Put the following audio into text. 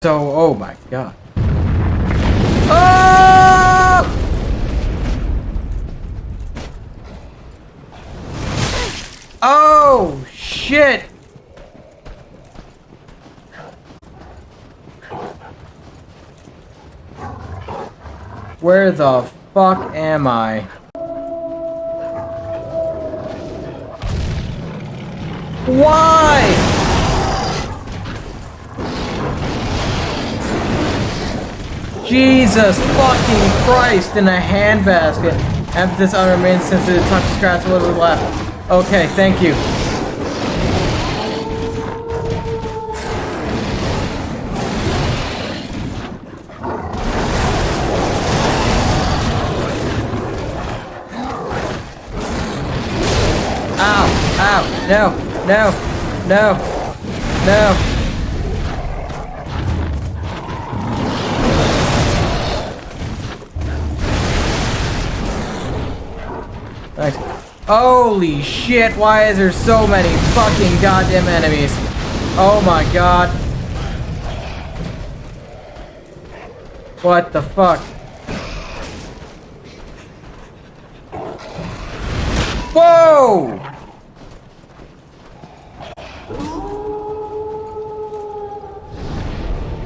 So, oh my god. Oh! Oh, shit! Where the fuck am I? Why? Jesus fucking Christ in a handbasket. Emphasis on remains since the touch scratch was left. Okay, thank you. Ow! Ow! No! No! No! No! Thanks. Holy shit, why is there so many fucking goddamn enemies? Oh my god. What the fuck? Whoa!